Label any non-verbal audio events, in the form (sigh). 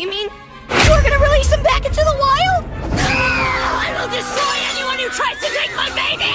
You mean you're gonna release him back into the wild? (gasps) I will destroy anyone who tries to take my baby!